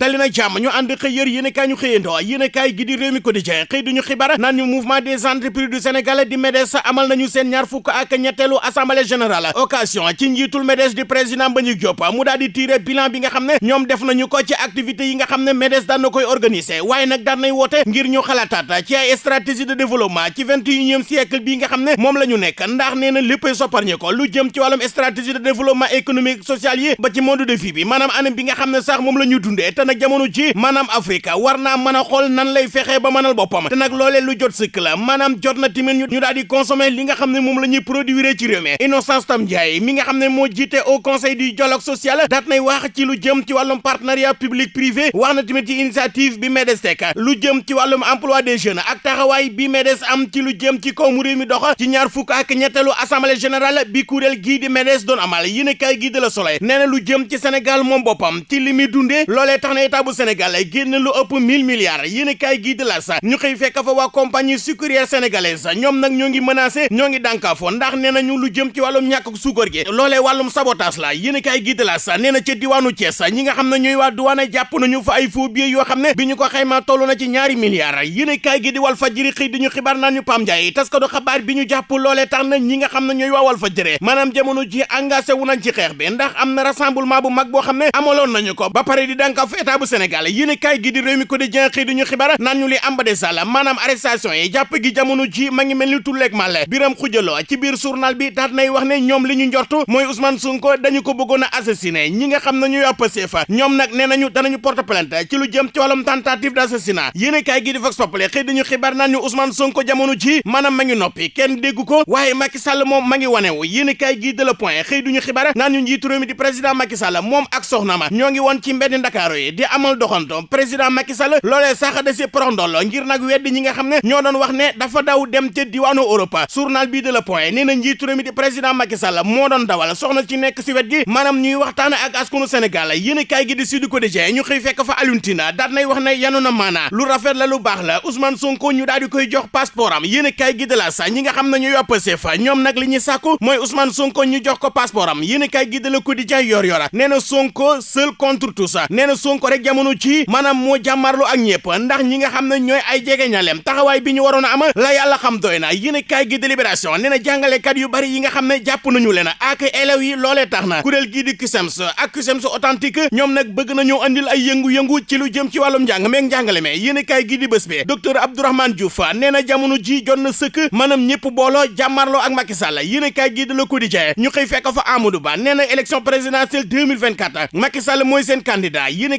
dali na jàmm ñu ànd xëy yër yéen kaay ñu xëyandoo yéen kaay gi di réew mi quotidien xëy duñu xibaar naan ñu mouvement des entreprises du Sénégal di MEDES amal nañu seen ñaar fukk ak ñetteelu assemblée générale. Occasion ci njiitul MEDES di président Mbagnick Diop mu daal di tiré bilan bi nga xam ne ñoom def nañu ko ci activités yi nga xam ne MEDES daan na koy organiser waaye nag daan nay woote ngir ñu xalaataat ci ay stratégie de développement ci vingt et unième siècle bii nga xam ne moom la nekk ndax nee na léppay ko lu jëm ci wàllum stratégie de développement économique social yi ba ci mode de vie bi maanaam anam bi nga xam ne sax moom la ñu dundee te nag jamono ji maanaam Afrique war naa mën a xool nan lay fexee ba mënal boppam te nag loolee lu jot sëkk la maanaam jot na ñu daal di consommer li nga xam ne moom la ñuy produire ci réew mi. Innocence Tam Ndiaye mi nga xam ne moo jiite au conseil du dialogue social daat nay wax ci lu jëm ci wàllum partenariat public privé wax na ci initiative bi MEDES teg lu jëm ci wàllum emploi des jeunes ak taxawaay bi MEDES am ci lu jëm ci kaw mu réew mi ci ñaar fukk ak ñetteelu assemblée générale bi kuréel gii di MEDES doon amal. Yéen kaay gii de la Soleil nee na lu jëm ci Sénégal moom boppam ci li muy dundee loolee tax na état bu génn lu ëpp 1000 milliards. Yéen kaay gii de la sa ñu xëy fekk fa waa compagnie sucrière sénégalaise. Ñoom nag ñoo ngi menacé ñoo ngi ndax nee nañu lu jëm ci wàllum ñàkk suukar gi. Loolee wàllum sabotage la. Yéen kaay gii de la sa nee na ca diwaanu Thiès ñi nga xam ne ñooy waa douane jàpp nañu fa ay faux billets yoo xam ne bi ñu ko xaymaa toll na ci ñaari milliards. Yéen kaay gi di Walf Fadjri xëy di ñu xibaar naan ñu Pam Ndiaye ko do xabaar bi ñu jàpp loolee tax na ñi nga xam ne ñooy waa Walf Fadjri maanaam jamono ji engagé wu nañ ci xeex bi ndax am na rassemblement bu mag boo xam ne amaloon nañu ko. Ba pare di dànkaaf état bu Sénégal yéen kaay gi di réew mi ko di jen xëy di ñu li amba de sall maanaam arrestation yi jàpp gi jamono ji ma ngi mel ni tulleeg màlle. Biram xujaloo ci biir journal bi daat nay wax ne ñoom li ñu njortu mooy Ousmane Sonko dañu ko bëggoon a assassiné. Ñi nga xam ne ñooy Pastef ñoom nag nee nañu danañu porte plainte ci lu jëm ci wàllum tentative d'assassinat. Yéen kaay gi di Vox Populi xëy di ñu xibaar naan ñu Ousmane Sonko jamono ji maanaam ma ngi noppi kenn déggu ko waaye Macky Sall moom ma ngi wanewu. Yéen kaay gi de Le Point xëy du ñu xibaar naan ñu njiitu réew mi di président Macky Sall moom ak soxna ma ñoo ngi woon ci mbedd Ndakaaru yi di amal doxanto président Macky Sall loolee sax da si prondol ngir nag weddi ñi nga xam ne ñoo doon wax ne dafa daw dem ca diwaanu Europe. Journal bii de Le Point nee na njiitu réew mi di président Macky Sall moo doon dawal soxna ci nekk si wet gi maanaam ñuy waxtaan ak askanu Sénégal. Yéen kaay gi di Sud Quotidien ñu xëy fekk fa Alioune Tine daat nay wax ne yanu na maana lu rafet la lu baax la Ousmane Sonko ñu daal di koy jox passeport am. Yéen kaay gi de la sa ñi nga xam ne ñooy Pastef ñoom nag li ñuy sàkku mooy Ousmane Sonko ñu jox ko passeport am. Yéen kaay gi de Le Quotidien yor yora nee na Sonko seul contre tous. Nee na Sonko rek jamono ci maanaam moo jàmmarlu ak ñëpp ndax ñi nga xam ne ñooy ay jege ñaleem taxawaay bi ñu waroon a am la yàlla xam doy na. Yéen kaay gi de Libération nee na jàngalekat yu bari yi nga xam ne jàpp nañu leen ak élèves yi loolee tax na. Kuréel gii di CUSEMS ak CUSEMS authentique ñoom nag bëgg nañoo andil ay yëngu-yëngu ci lu jëm ci wàllum njàng meeg njàngale me yéen kaay gi di bés bi docteur Abdourahmane Diouf nee na jamono ji jot na sëkk maanaam ñëpp booloo jàmmarloo ak Macky Sall. Yéen kaay gi di Le Quotidien ñu xëy fekk fa Amadou Ba nee na élection présidentielle 2024 Macky Sall mooy seen candidat. Yéen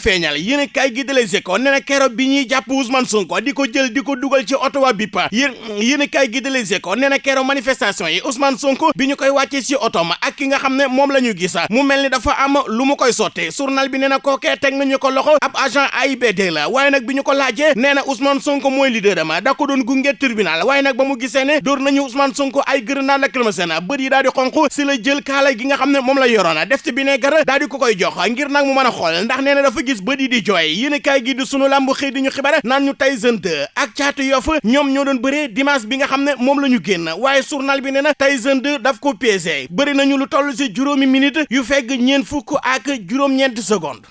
feeñal. Yéen kaay gi de Les Échos nee na bi ñuy jàpp Ousmane Sonko di ko jël di ko dugal ci oto wa BIP yéen yéen gi de Les Échos nee na manifestation yi Ousmane Sonko bi ñu koy wàccee ci oto ma ak ki nga xam ne moom la ñu gis. Mu mel ni dafa am lu mu koy sotte journal bi nee na kookee teg nañu ko loxo. Ab agent AIBD la. Waaye nag bi ñu ko laajee nee na Ousmane Sonko mooy leader ama da ko doon gunge tribunal. Waaye nag ba mu gisee ne door nañu Ousmane Sonko ay grenade yi daal di si la jël kaala gi nga xam ne moom la yoroona def ci vinaigre daal di ko koy jox ngir nag mu mën a xool. Ndax dafa gis bët yi di jooy. Yéen kaay gi di sunu lamb xëy di ñu xibaar naan ñu Tyson 2 ak Caatu Yoff ñoom ñoo doon bëree dimanche bi nga xam ne moom génn. Waaye journal bi na Tyson 2 daf ko piégé. Bëri nañu lu toll si juróomi minute yu fegg fukk ak juróom-ñeenti seconde